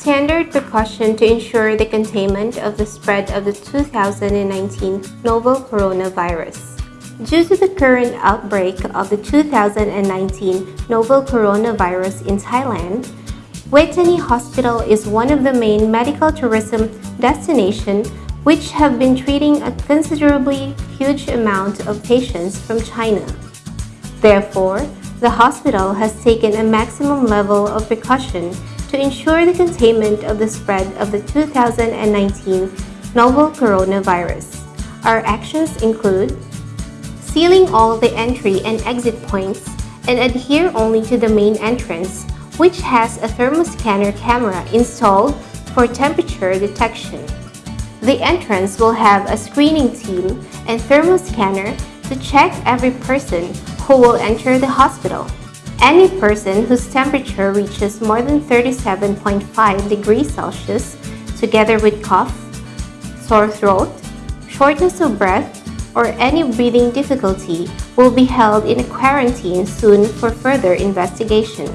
standard precaution to ensure the containment of the spread of the 2019 novel coronavirus. Due to the current outbreak of the 2019 novel coronavirus in Thailand, Vejthani Hospital is one of the main medical tourism destinations which have been treating a considerably huge amount of patients from China. Therefore, the hospital has taken a maximum level of precaution to ensure the containment of the spread of the 2019 novel coronavirus. Our actions include sealing all the entry and exit points and adhere only to the main entrance which has a thermoscanner camera installed for temperature detection. The entrance will have a screening team and thermoscanner to check every person who will enter the hospital. Any person whose temperature reaches more than 37.5 degrees Celsius, together with cough, sore throat, shortness of breath, or any breathing difficulty will be held in a quarantine soon for further investigation.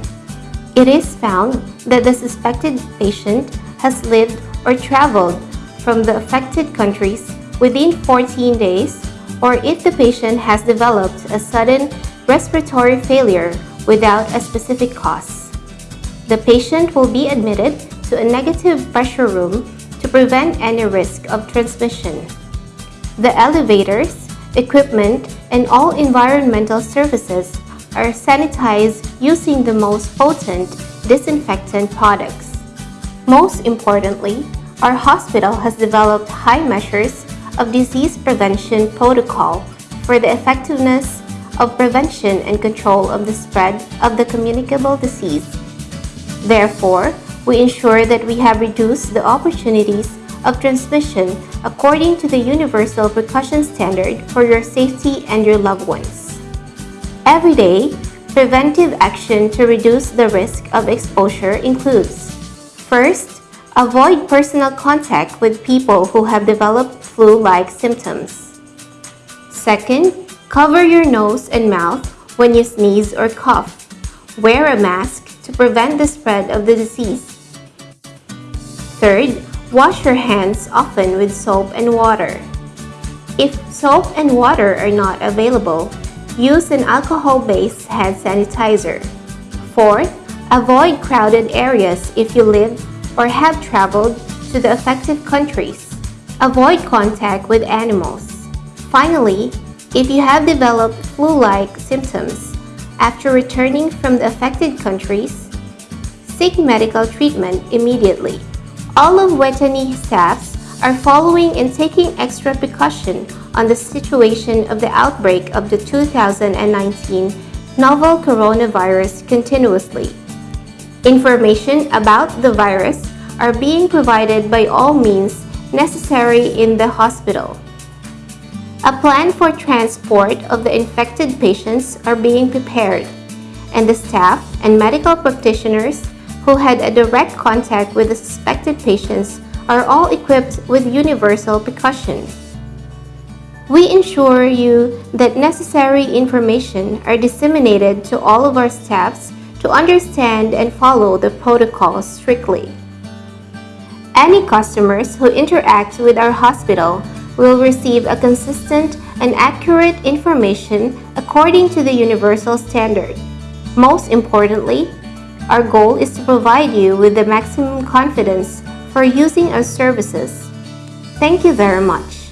It is found that the suspected patient has lived or traveled from the affected countries within 14 days or if the patient has developed a sudden respiratory failure without a specific cause. The patient will be admitted to a negative pressure room to prevent any risk of transmission. The elevators, equipment, and all environmental services are sanitized using the most potent disinfectant products. Most importantly, our hospital has developed high measures of disease prevention protocol for the effectiveness of prevention and control of the spread of the communicable disease. Therefore, we ensure that we have reduced the opportunities of transmission according to the Universal Precaution Standard for your safety and your loved ones. Every day, preventive action to reduce the risk of exposure includes First, avoid personal contact with people who have developed flu-like symptoms. Second, cover your nose and mouth when you sneeze or cough. Wear a mask to prevent the spread of the disease. Third, Wash your hands often with soap and water. If soap and water are not available, use an alcohol-based hand sanitizer. Fourth, avoid crowded areas if you live or have traveled to the affected countries. Avoid contact with animals. Finally, if you have developed flu-like symptoms after returning from the affected countries, seek medical treatment immediately. All of Vejthani staffs are following and taking extra precaution on the situation of the outbreak of the 2019 novel coronavirus continuously. Information about the virus are being provided by all means necessary in the hospital. A plan for transport of the infected patients are being prepared, and the staff and medical practitioners who had a direct contact with the suspected patients are all equipped with universal precaution. We ensure you that necessary information are disseminated to all of our staffs to understand and follow the protocols strictly. Any customers who interact with our hospital will receive a consistent and accurate information according to the universal standard. Most importantly, our goal is to provide you with the maximum confidence for using our services. Thank you very much.